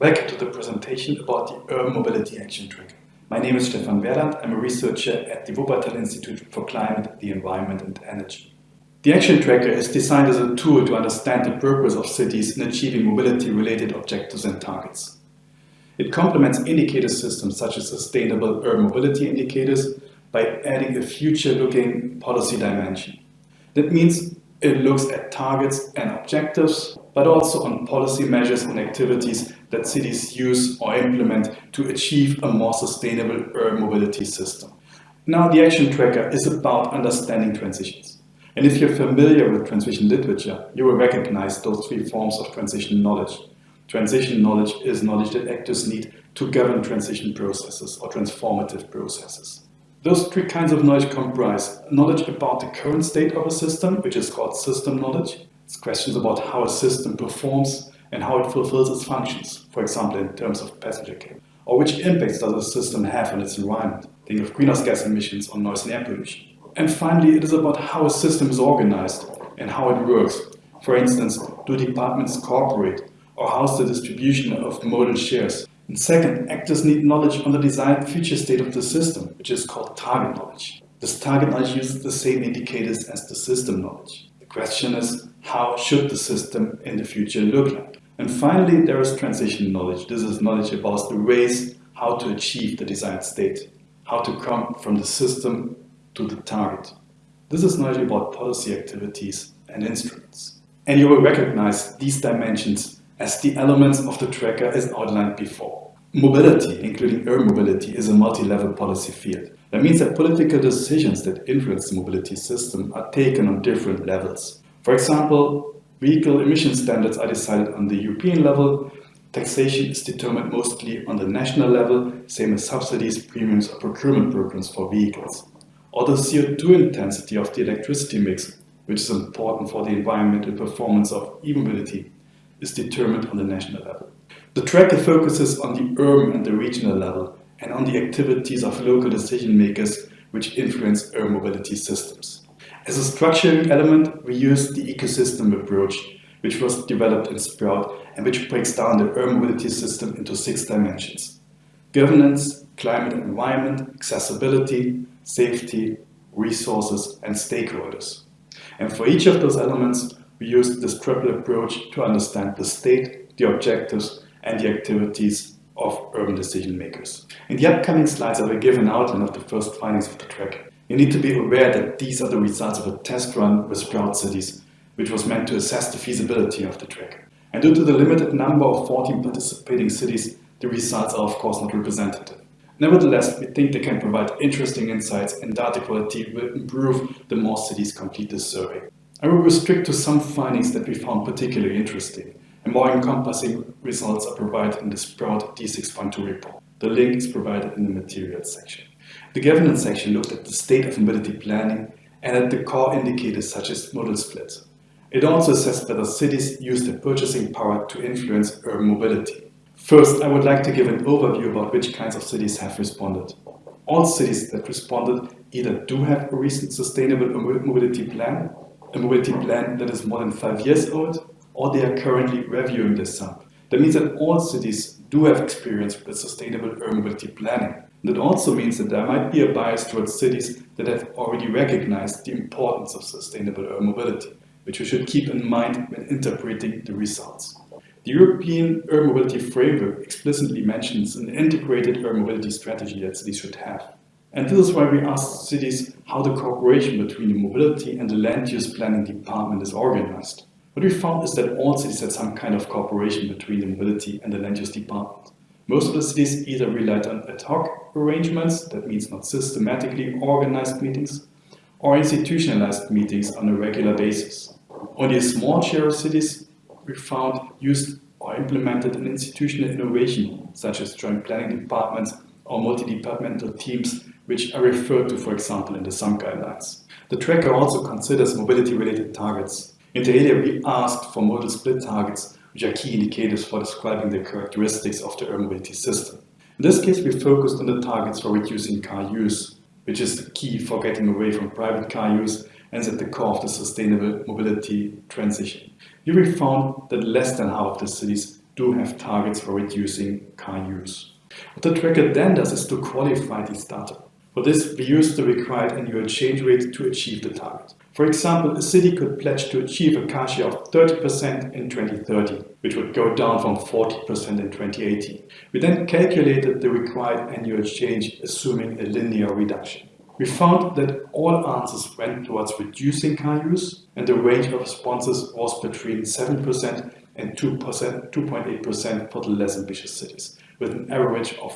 Welcome to the presentation about the Urban Mobility Action Tracker. My name is Stefan Werland. I'm a researcher at the Wuppertal Institute for Climate, the Environment and Energy. The Action Tracker is designed as a tool to understand the purpose of cities in achieving mobility-related objectives and targets. It complements indicator systems such as sustainable urban mobility indicators by adding a future-looking policy dimension. That means it looks at targets and objectives, but also on policy measures and activities that cities use or implement to achieve a more sustainable urban mobility system. Now, the Action Tracker is about understanding transitions. And if you're familiar with transition literature, you will recognize those three forms of transition knowledge. Transition knowledge is knowledge that actors need to govern transition processes or transformative processes. Those three kinds of knowledge comprise knowledge about the current state of a system, which is called system knowledge. It's questions about how a system performs and how it fulfills its functions, for example, in terms of passenger care. Or which impacts does a system have on its environment? Think of greenhouse gas emissions or noise and air pollution. And finally, it is about how a system is organized and how it works. For instance, do departments cooperate? Or how's the distribution of modal shares? And second, actors need knowledge on the desired future state of the system, which is called target knowledge. This target knowledge uses the same indicators as the system knowledge. The question is, how should the system in the future look like? And finally, there is transition knowledge. This is knowledge about the ways how to achieve the desired state, how to come from the system to the target. This is knowledge about policy activities and instruments. And you will recognize these dimensions as the elements of the tracker as outlined before. Mobility, including air mobility, is a multi-level policy field. That means that political decisions that influence the mobility system are taken on different levels. For example, vehicle emission standards are decided on the European level, taxation is determined mostly on the national level, same as subsidies, premiums or procurement programs for vehicles. Or the CO2 intensity of the electricity mix, which is important for the environmental performance of e-mobility, is determined on the national level. The tracker focuses on the urban and the regional level and on the activities of local decision makers which influence urban mobility systems. As a structuring element, we use the ecosystem approach, which was developed in Sprout and which breaks down the urban mobility system into six dimensions. Governance, climate and environment, accessibility, safety, resources and stakeholders. And for each of those elements, we use this triple approach to understand the state, the objectives, and the activities of urban decision makers. In the upcoming slides, I will give an outline of the first findings of the track. You need to be aware that these are the results of a test run with Sprout cities, which was meant to assess the feasibility of the track. And due to the limited number of 14 participating cities, the results are of course not representative. Nevertheless, we think they can provide interesting insights and data quality will improve the more cities complete this survey. I will restrict to some findings that we found particularly interesting, and more encompassing results are provided in the Sprout D6.2 report. The link is provided in the materials section. The governance section looked at the state of mobility planning and at the core indicators such as modal split. It also assessed whether cities use their purchasing power to influence urban mobility. First, I would like to give an overview about which kinds of cities have responded. All cities that responded either do have a recent sustainable mobility plan a mobility plan that is more than five years old, or they are currently reviewing this sum. That means that all cities do have experience with sustainable urban mobility planning. That also means that there might be a bias towards cities that have already recognized the importance of sustainable urban mobility, which we should keep in mind when interpreting the results. The European Urban Mobility Framework explicitly mentions an integrated urban mobility strategy that cities should have. And this is why we asked cities how the cooperation between the mobility and the land use planning department is organized. What we found is that all cities had some kind of cooperation between the mobility and the land use department. Most of the cities either relied on ad hoc arrangements, that means not systematically organized meetings, or institutionalized meetings on a regular basis. Only a small share of cities we found used or implemented an institutional innovation, such as joint planning departments or multi-departmental teams which are referred to, for example, in the SUMP guidelines. The tracker also considers mobility-related targets. In the area, we asked for modal split targets, which are key indicators for describing the characteristics of the urban mobility system. In this case, we focused on the targets for reducing car use, which is the key for getting away from private car use and is at the core of the sustainable mobility transition. Here we found that less than half of the cities do have targets for reducing car use. What the tracker then does is to qualify these data. For this, we use the required annual change rate to achieve the target. For example, a city could pledge to achieve a car share of 30% in 2030, which would go down from 40% in 2018. We then calculated the required annual change, assuming a linear reduction. We found that all answers went towards reducing car use, and the range of responses was between 7% and 2.8% for the less ambitious cities, with an average of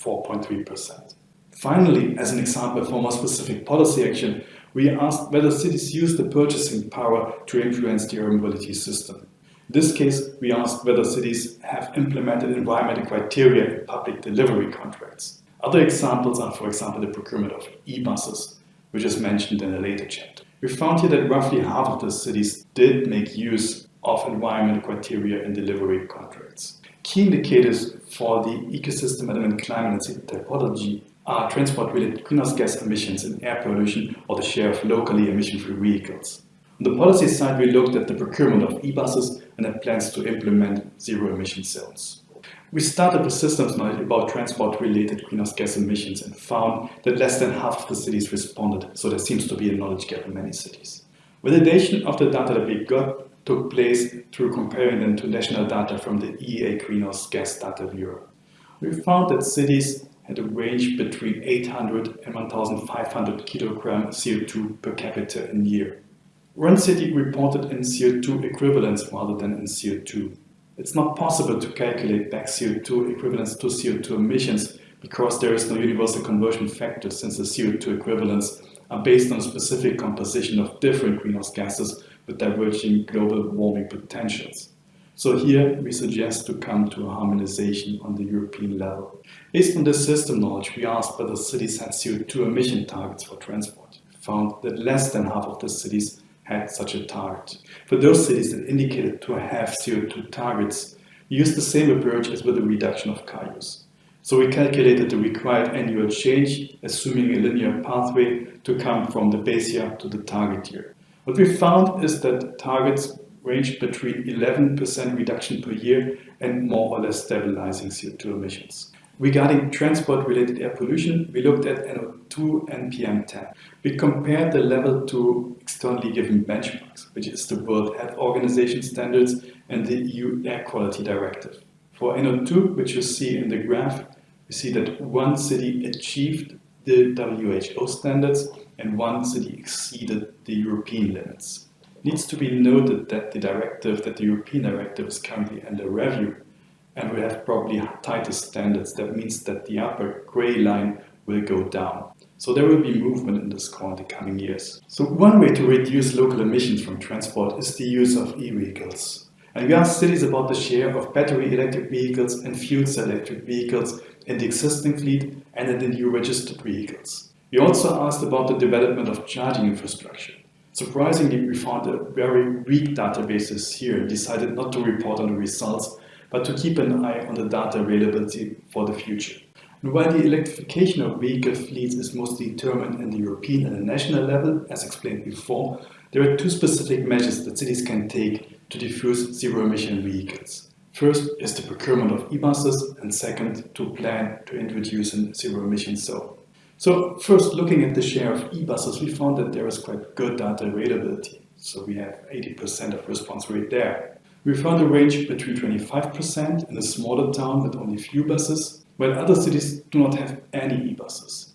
4.3%. Finally, as an example for more specific policy action, we asked whether cities use the purchasing power to influence the urban mobility system. In this case, we asked whether cities have implemented environmental criteria in public delivery contracts. Other examples are, for example, the procurement of e-buses, which is mentioned in a later chapter. We found here that roughly half of the cities did make use of environmental criteria in delivery contracts. Key indicators for the ecosystem element climate and city typology are transport-related greenhouse gas emissions and air pollution or the share of locally emission-free vehicles. On the policy side, we looked at the procurement of e-buses and had plans to implement zero-emission zones. We started with systems knowledge about transport-related greenhouse gas emissions and found that less than half of the cities responded, so there seems to be a knowledge gap in many cities. Validation of the data that we got took place through comparing them to national data from the EEA Greenhouse Gas Data Viewer. We found that cities had a range between 800 and 1,500 kilogram CO2 per capita in year. One city reported in CO2 equivalents rather than in CO2. It's not possible to calculate back CO2 equivalents to CO2 emissions because there is no universal conversion factor since the CO2 equivalents are based on a specific composition of different greenhouse gases with diverging global warming potentials. So here we suggest to come to a harmonization on the European level. Based on this system knowledge, we asked whether cities had CO2 emission targets for transport. We found that less than half of the cities had such a target. For those cities that indicated to have CO2 targets, we used the same approach as with the reduction of car use. So we calculated the required annual change, assuming a linear pathway to come from the base year to the target year. What we found is that targets range between 11% reduction per year and more or less stabilizing CO2 emissions. Regarding transport-related air pollution, we looked at NO2 and PM10. We compared the level to externally given benchmarks, which is the World Health Organization standards and the EU Air Quality Directive. For NO2, which you see in the graph, we see that one city achieved the WHO standards and one city exceeded the European limits needs to be noted that the directive, that the European directive is currently under review and we have probably tighter standards. That means that the upper gray line will go down. So there will be movement in this score in the coming years. So one way to reduce local emissions from transport is the use of e-vehicles. And we asked cities about the share of battery electric vehicles and fuel cell electric vehicles in the existing fleet and in the new registered vehicles. We also asked about the development of charging infrastructure. Surprisingly, we found a very weak databases here and decided not to report on the results, but to keep an eye on the data availability for the future. And while the electrification of vehicle fleets is mostly determined in the European and the national level, as explained before, there are two specific measures that cities can take to diffuse zero-emission vehicles. First is the procurement of e-buses, and second, to plan to introduce a zero-emission zone. So first, looking at the share of e-buses, we found that there is quite good data availability. So we have 80% of response rate there. We found a range between 25% in a smaller town with only few buses, while other cities do not have any e-buses.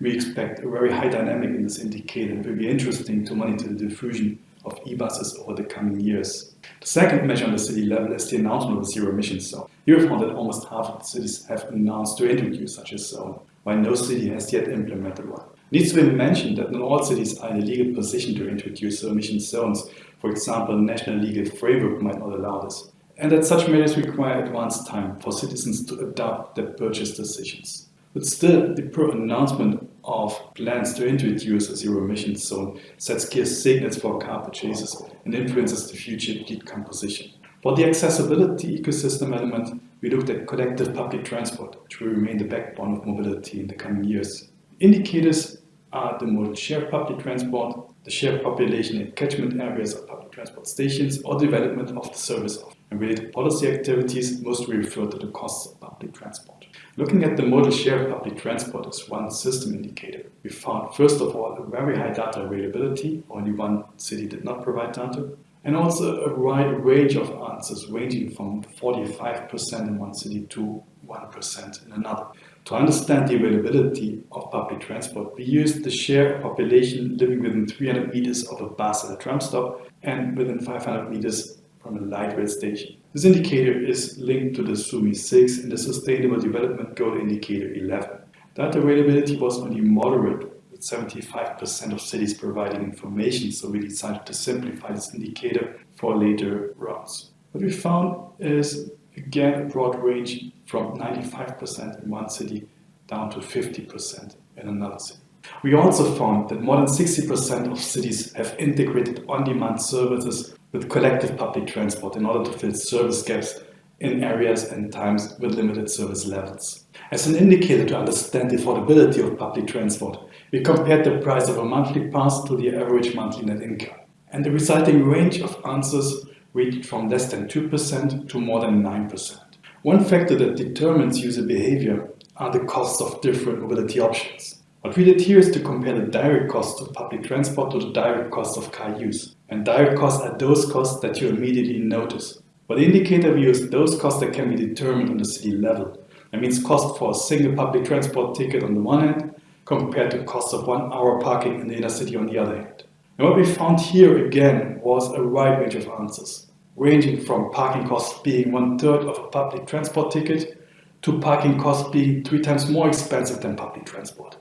We expect a very high dynamic in this indicator it will be interesting to monitor the diffusion of e-buses over the coming years. The second measure on the city level is the announcement of a zero emission zone. Here we found that almost half of the cities have announced to introduce such a zone while no city has yet implemented one. It needs to be mentioned that not all cities are in a legal position to introduce emission zones. For example, national legal framework might not allow this. And that such measures require advanced time for citizens to adopt their purchase decisions. But still, the per announcement of plans to introduce a zero emission zone sets clear signals for car purchases and influences the future fleet composition. For the accessibility ecosystem element, we looked at collective public transport, which will remain the backbone of mobility in the coming years. Indicators are the modal shared public transport, the shared population in catchment areas of public transport stations, or development of the service. of and related policy activities mostly refer to the costs of public transport. Looking at the modal share of public transport as one system indicator, we found first of all a very high data availability, only one city did not provide data, and also a wide range of answers ranging from 45% in one city to 1% in another. To understand the availability of public transport, we used the share of population living within 300 meters of a bus at a tram stop and within 500 meters from a light rail station. This indicator is linked to the SUMI 6 and the Sustainable Development Goal Indicator 11. That availability was only moderate 75% of cities providing information, so we decided to simplify this indicator for later rounds. What we found is, again, a broad range from 95% in one city down to 50% in another city. We also found that more than 60% of cities have integrated on-demand services with collective public transport in order to fill service gaps in areas and times with limited service levels. As an indicator to understand the affordability of public transport, we compared the price of a monthly pass to the average monthly net income. And the resulting range of answers ranged from less than 2% to more than 9%. One factor that determines user behavior are the costs of different mobility options. What we did here is to compare the direct costs of public transport to the direct costs of car use. And direct costs are those costs that you immediately notice. For the indicator, we use those costs that can be determined on the city level. That means cost for a single public transport ticket on the one hand, compared to the cost of one hour parking in the inner city on the other hand. And what we found here again was a wide range of answers, ranging from parking costs being one third of a public transport ticket to parking costs being three times more expensive than public transport.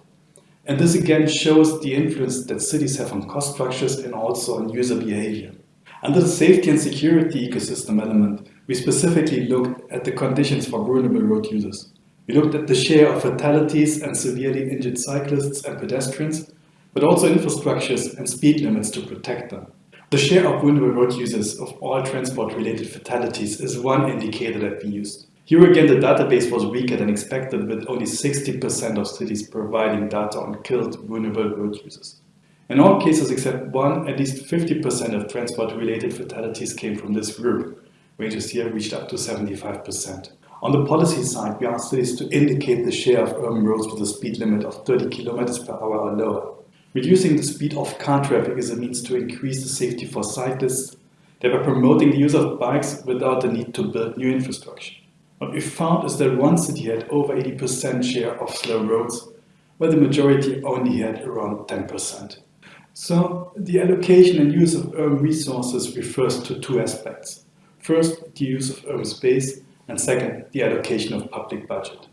And this again shows the influence that cities have on cost structures and also on user behavior. Under the safety and security ecosystem element, we specifically looked at the conditions for vulnerable road users. We looked at the share of fatalities and severely injured cyclists and pedestrians, but also infrastructures and speed limits to protect them. The share of vulnerable road users of all transport-related fatalities is one indicator that we used. Here again, the database was weaker than expected, with only 60% of cities providing data on killed vulnerable road users. In all cases except one, at least 50% of transport-related fatalities came from this group. Ranges here reached up to 75%. On the policy side, we asked cities to indicate the share of urban roads with a speed limit of 30 km per hour or lower. Reducing the speed of car traffic is a means to increase the safety for cyclists, thereby promoting the use of bikes without the need to build new infrastructure. What we found is that one city had over 80% share of slow roads, while the majority only had around 10%. So the allocation and use of urban resources refers to two aspects. First, the use of urban space, and second, the allocation of public budget.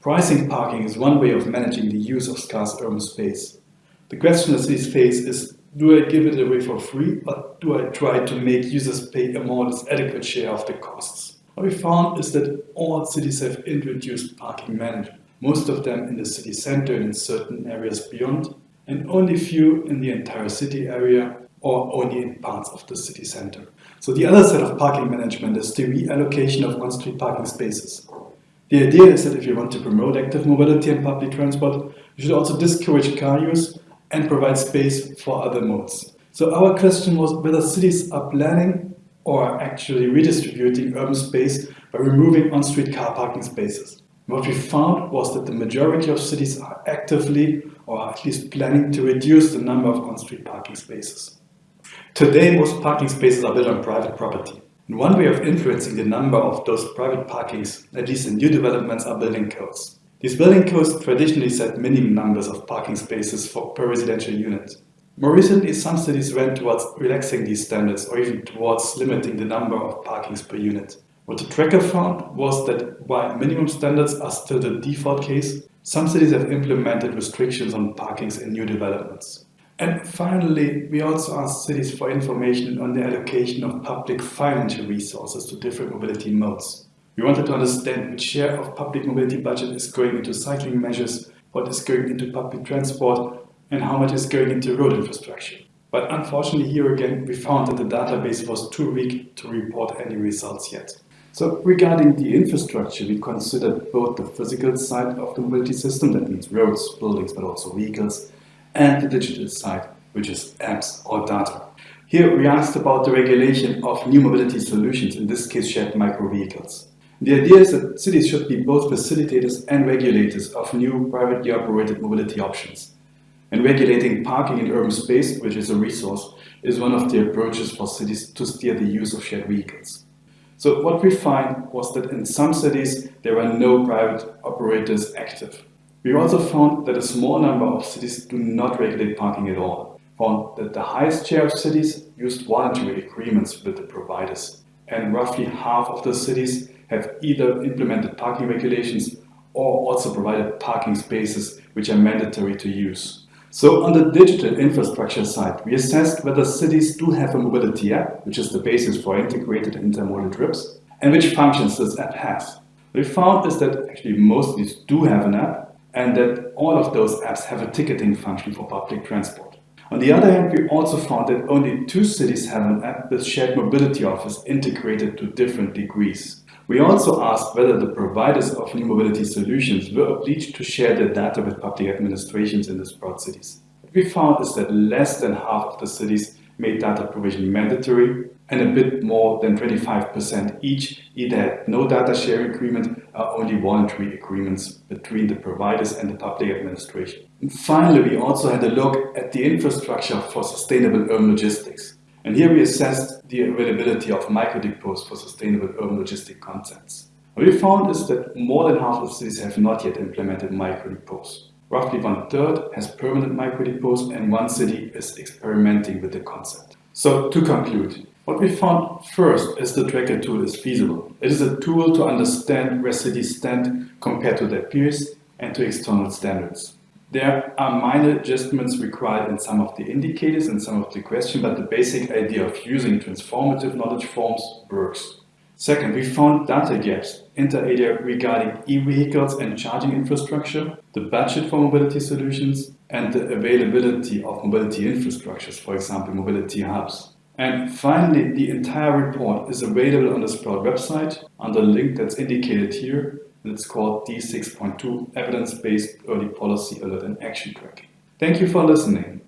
Pricing parking is one way of managing the use of scarce urban space. The question that cities face is, do I give it away for free, or do I try to make users pay a more or less adequate share of the costs? What we found is that all cities have introduced parking management, most of them in the city center and in certain areas beyond, and only few in the entire city area or only in parts of the city center. So the other set of parking management is the reallocation of on-street parking spaces. The idea is that if you want to promote active mobility and public transport, you should also discourage car use and provide space for other modes. So our question was whether cities are planning or actually redistributing urban space by removing on-street car parking spaces. What we found was that the majority of cities are actively or at least planning to reduce the number of on-street parking spaces. Today, most parking spaces are built on private property. And one way of influencing the number of those private parkings, at least in new developments, are building codes. These building codes traditionally set minimum numbers of parking spaces for per residential unit. More recently, some cities went towards relaxing these standards or even towards limiting the number of parkings per unit. What the tracker found was that while minimum standards are still the default case, some cities have implemented restrictions on parkings in new developments. And finally, we also asked cities for information on the allocation of public financial resources to different mobility modes. We wanted to understand which share of public mobility budget is going into cycling measures, what is going into public transport, and how much is going into road infrastructure. But unfortunately, here again, we found that the database was too weak to report any results yet. So regarding the infrastructure, we considered both the physical side of the mobility system, that means roads, buildings, but also vehicles, and the digital side, which is apps or data. Here we asked about the regulation of new mobility solutions, in this case shared micro vehicles. The idea is that cities should be both facilitators and regulators of new privately operated mobility options. And regulating parking in urban space, which is a resource, is one of the approaches for cities to steer the use of shared vehicles. So what we find was that in some cities there are no private operators active. We also found that a small number of cities do not regulate parking at all. Found that the highest share of cities used voluntary agreements with the providers. And roughly half of the cities have either implemented parking regulations or also provided parking spaces which are mandatory to use. So on the digital infrastructure side, we assessed whether cities do have a mobility app, which is the basis for integrated intermodal trips, and which functions this app has. What we found is that actually most cities do have an app, and that all of those apps have a ticketing function for public transport. On the other hand, we also found that only two cities have an app with shared mobility offers integrated to different degrees. We also asked whether the providers of new mobility solutions were obliged to share their data with public administrations in the broad cities. What we found is that less than half of the cities made data provision mandatory and a bit more than 25% each either no data sharing agreement uh, or only voluntary agreements between the providers and the public administration. And finally, we also had a look at the infrastructure for sustainable urban logistics. And here we assessed the availability of microdepots for sustainable urban logistic concepts. What we found is that more than half of cities have not yet implemented microdepots. Roughly one third has permanent microdepots and one city is experimenting with the concept. So to conclude, what we found first is the tracker tool is feasible. It is a tool to understand where cities stand compared to their peers and to external standards. There are minor adjustments required in some of the indicators and some of the questions, but the basic idea of using transformative knowledge forms works. Second, we found data gaps inter alia regarding e-vehicles and charging infrastructure, the budget for mobility solutions, and the availability of mobility infrastructures, for example, mobility hubs. And finally, the entire report is available on the Sprout website under the link that's indicated here and it's called D6.2 Evidence-Based Early Policy Alert and Action Tracking. Thank you for listening.